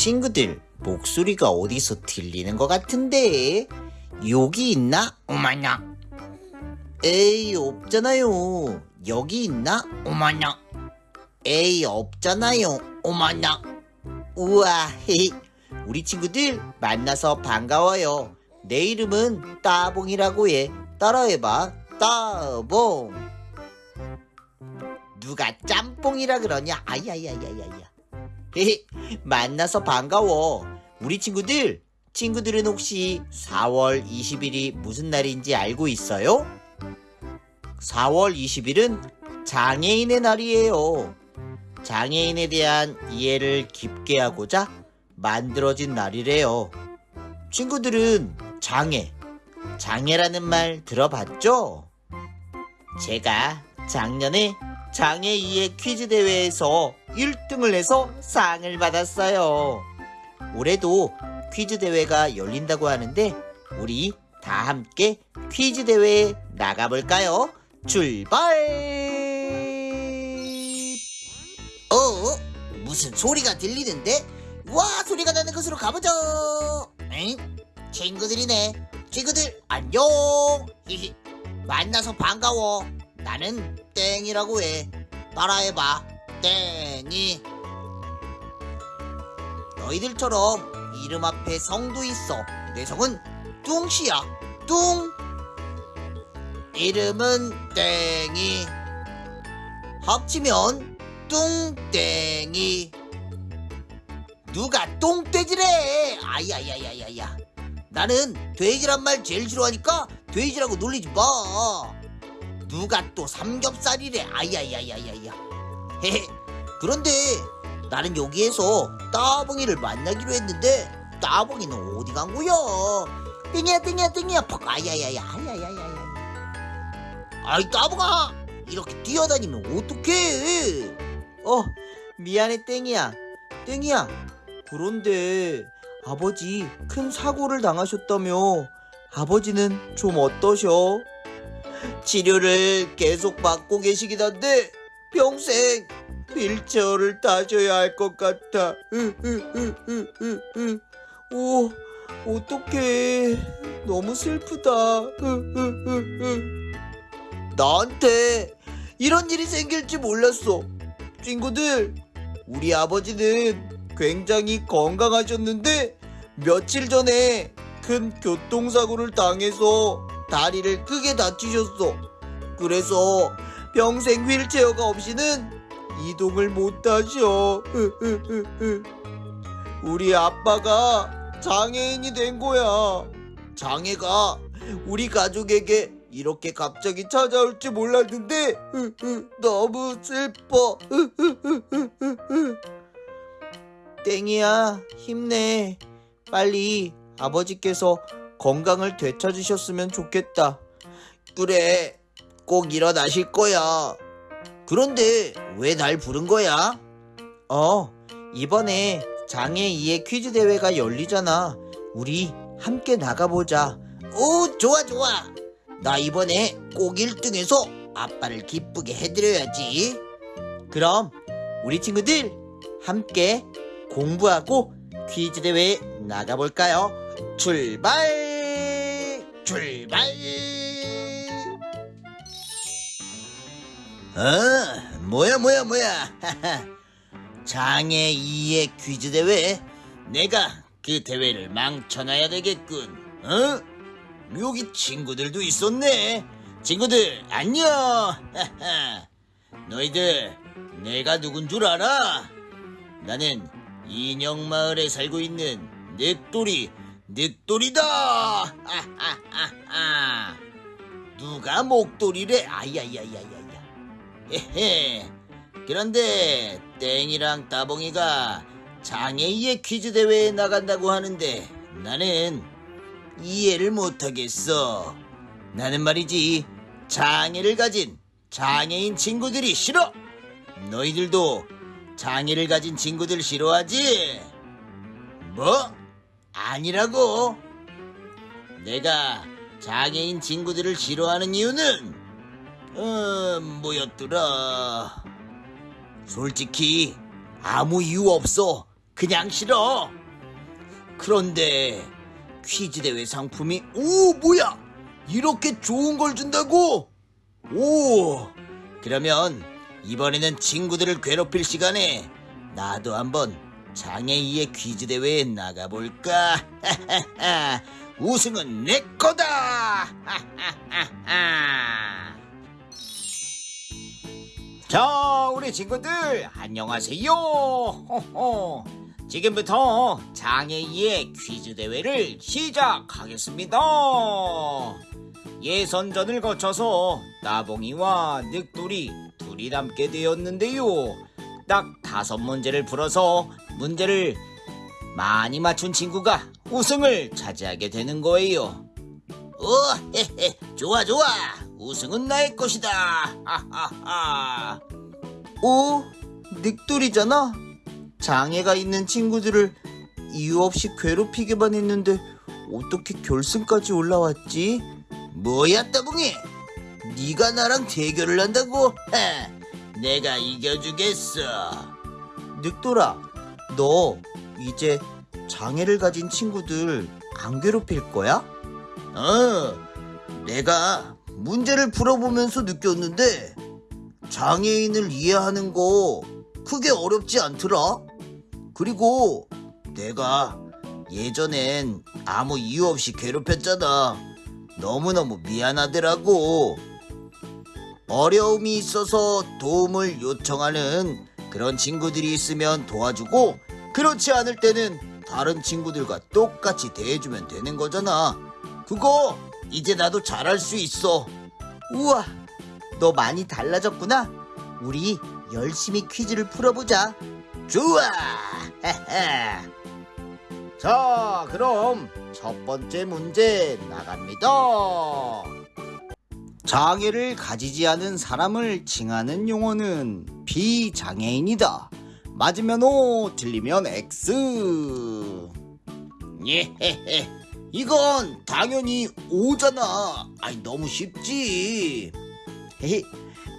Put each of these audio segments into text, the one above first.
친구들, 목소리가 어디서 들리는 것 같은데? 여기 있나? 어머나. 에이, 없잖아요. 여기 있나? 어머나. 에이, 없잖아요. 어머나. 우와, 헤이. 우리 친구들 만나서 반가워요. 내 이름은 따봉이라고 해. 따라해봐. 따봉. 누가 짬뽕이라 그러냐? 아야야야야야. 헤헤, 만나서 반가워. 우리 친구들, 친구들은 혹시 4월 20일이 무슨 날인지 알고 있어요? 4월 20일은 장애인의 날이에요. 장애인에 대한 이해를 깊게 하고자 만들어진 날이래요. 친구들은 장애, 장애라는 말 들어봤죠? 제가 작년에 장애 이해 퀴즈 대회에서 1등을 해서 상을 받았어요. 올해도 퀴즈 대회가 열린다고 하는데 우리 다 함께 퀴즈 대회에 나가볼까요? 출발! 어? 무슨 소리가 들리는데? 와 소리가 나는 곳으로 가보자. 응? 친구들이네. 친구들 안녕. 만나서 반가워. 나는 땡이라고 해. 따라해봐. 땡이. 너희들처럼 이름 앞에 성도 있어. 내 성은 뚱씨야. 뚱. 이름은 땡이. 합치면 뚱땡이. 누가 똥돼지래? 아야야야야야. 나는 돼지란 말 제일 싫어하니까 돼지라고 놀리지 마. 누가 또 삼겹살이래? 아야야야야야. 헤헤. 그런데 나는 여기에서 따봉이를 만나기로 했는데 따봉이는 어디 간 거야? 땡이야 땡이야 땡이야 퍽 아야야야 아야야야야. 아이 따봉아 이렇게 뛰어다니면 어떡해? 어 미안해 땡이야 땡이야 그런데 아버지 큰 사고를 당하셨다며 아버지는 좀 어떠셔? 치료를 계속 받고 계시긴 한데 평생 휠체어를 타셔야 할 것 같아. 오, 어떡해. 너무 슬프다. 나한테 이런 일이 생길지 몰랐어. 친구들, 우리 아버지는 굉장히 건강하셨는데 며칠 전에 큰 교통사고를 당해서 다리를 크게 다치셨어. 그래서 평생 휠체어가 없이는 이동을 못 하셔. 우리 아빠가 장애인이 된 거야. 장애가 우리 가족에게 이렇게 갑자기 찾아올지 몰랐는데 너무 슬퍼. 땡이야, 힘내. 빨리 아버지께서 건강을 되찾으셨으면 좋겠다. 그래, 꼭 일어나실 거야. 그런데 왜 날 부른 거야? 어, 이번에 장애 이해 퀴즈 대회가 열리잖아. 우리 함께 나가보자. 오, 좋아, 좋아. 나 이번에 꼭 1등해서 아빠를 기쁘게 해드려야지. 그럼 우리 친구들 함께 공부하고 퀴즈 대회에 나가볼까요? 출발! 출발! 어, 뭐야, 뭐야, 뭐야. 장애 2의 퀴즈 대회. 내가 그 대회를 망쳐놔야 되겠군. 어? 여기 친구들도 있었네. 친구들, 안녕. 너희들, 내가 누군 줄 알아? 나는 인형 마을에 살고 있는 늑돌이, 늑돌이다! 누가 목도리래? 아야야야야야. 헤헤. 그런데 땡이랑 따봉이가 장애이의 퀴즈 대회에 나간다고 하는데 나는 이해를 못하겠어. 나는 말이지 장애를 가진 장애인 친구들이 싫어. 너희들도 장애를 가진 친구들 싫어하지? 뭐? 아니라고. 내가 장애인 친구들을 싫어하는 이유는 어, 뭐였더라? 솔직히 아무 이유 없어. 그냥 싫어. 그런데 퀴즈 대회 상품이 오 뭐야? 이렇게 좋은 걸 준다고? 오 그러면 이번에는 친구들을 괴롭힐 시간에 나도 한번 장애이의 퀴즈 대회에 나가볼까? 우승은 내 거다! 자, 우리 친구들 안녕하세요. 호호. 지금부터 장애이의 퀴즈 대회를 시작하겠습니다. 예선전을 거쳐서 나봉이와 늑돌이 둘이 남게 되었는데요. 딱 다섯 문제를 풀어서 문제를 많이 맞춘 친구가 우승을 차지하게 되는 거예요. 오, 헤헤, 좋아, 좋아. 우승은 나의 것이다. 오, 늑돌이잖아. 장애가 있는 친구들을 이유 없이 괴롭히게만 했는데 어떻게 결승까지 올라왔지? 뭐야, 따봉이? 네가 나랑 대결을 한다고? 하, 내가 이겨주겠어. 늑돌아, 너 이제 장애를 가진 친구들 안 괴롭힐 거야? 어, 내가 문제를 풀어보면서 느꼈는데 장애인을 이해하는 거 크게 어렵지 않더라. 그리고 내가 예전엔 아무 이유 없이 괴롭혔잖아. 너무너무 미안하더라고. 어려움이 있어서 도움을 요청하는 그런 친구들이 있으면 도와주고 그렇지 않을 때는 다른 친구들과 똑같이 대해주면 되는 거잖아. 그거 이제 나도 잘할 수 있어. 우와, 너 많이 달라졌구나. 우리 열심히 퀴즈를 풀어보자. 좋아. 자, 그럼 첫 번째 문제 나갑니다. 장애를 가지지 않은 사람을 칭하는 용어는 비장애인이다. 맞으면 O, 틀리면 X. 예헤헤. 이건 당연히 O잖아. 아이, 너무 쉽지. 헤헤.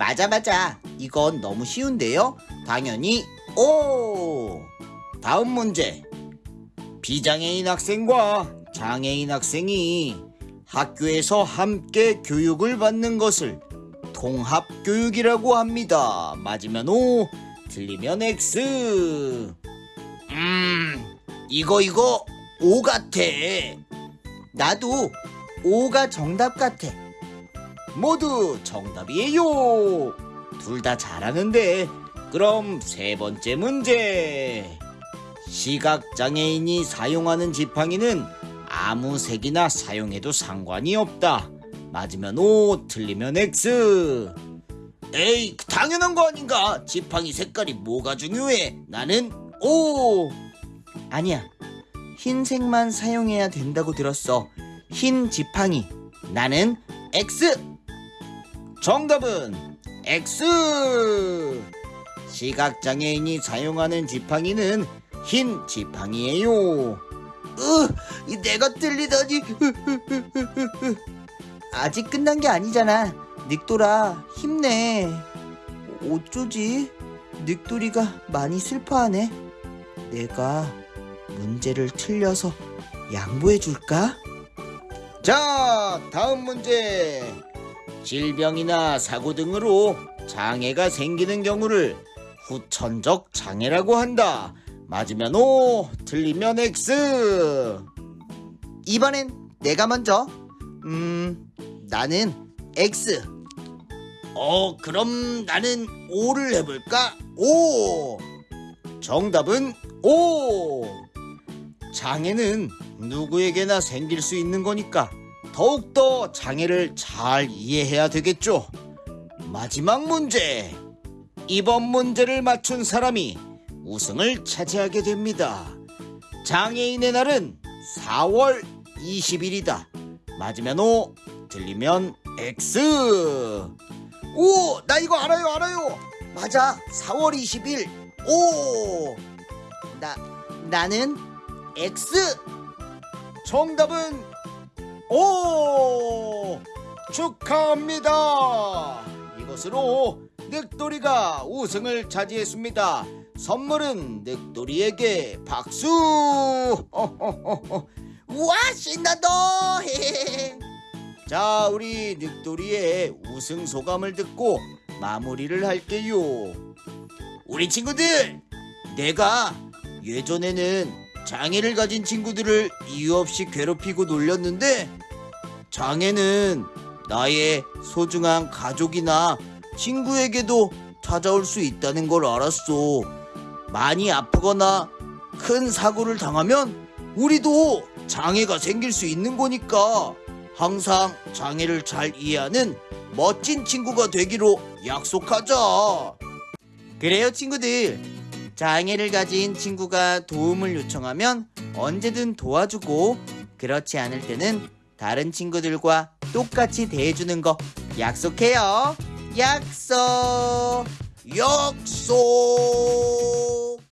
맞아, 맞아. 이건 너무 쉬운데요? 당연히 O. 다음 문제. 비장애인 학생과 장애인 학생이 학교에서 함께 교육을 받는 것을 통합교육이라고 합니다. 맞으면 O, 틀리면 X. 음, 이거 이거 O 같아. 나도 O가 정답 같아. 모두 정답이에요. 둘 다 잘하는데 그럼 세 번째 문제. 시각장애인이 사용하는 지팡이는 아무 색이나 사용해도 상관이 없다. 맞으면 O, 틀리면 X. 에이, 당연한 거 아닌가? 지팡이 색깔이 뭐가 중요해? 나는 O. 아니야. 흰색만 사용해야 된다고 들었어. 흰 지팡이. 나는 X. 정답은 X. 시각장애인이 사용하는 지팡이는 흰 지팡이에요. 으, 내가 틀리다니. 아직 끝난 게 아니잖아. 늑돌아, 힘내. 어쩌지? 늑돌이가 많이 슬퍼하네. 내가 문제를 틀려서 양보해 줄까? 자, 다음 문제. 질병이나 사고 등으로 장애가 생기는 경우를 후천적 장애라고 한다. 맞으면 O, 틀리면 X. 이번엔 내가 먼저. 음, 나는 X. 어, 그럼 나는 O를 해볼까? O. 정답은 O. 장애는 누구에게나 생길 수 있는 거니까 더욱더 장애를 잘 이해해야 되겠죠. 마지막 문제. 이번 문제를 맞춘 사람이 우승을 차지하게 됩니다. 장애인의 날은 4월 20일이다. 맞으면 O, 틀리면 X. 오, 나 이거 알아요, 알아요. 맞아, 4월 20일. 오, 나 나는 X. 정답은 O. 축하합니다. 이것으로 늑돌이가 우승을 차지했습니다. 선물은 늑돌이에게 박수! 우와 신난다 자, 우리 늑돌이의 우승 소감을 듣고 마무리를 할게요. 우리 친구들, 내가 예전에는 장애를 가진 친구들을 이유 없이 괴롭히고 놀렸는데, 장애는 나의 소중한 가족이나 친구에게도 찾아올 수 있다는 걸 알았어. 많이 아프거나 큰 사고를 당하면 우리도 장애가 생길 수 있는 거니까 항상 장애를 잘 이해하는 멋진 친구가 되기로 약속하자. 그래요, 친구들. 장애를 가진 친구가 도움을 요청하면 언제든 도와주고 그렇지 않을 때는 다른 친구들과 똑같이 대해주는 거 약속해요. 약속. 약속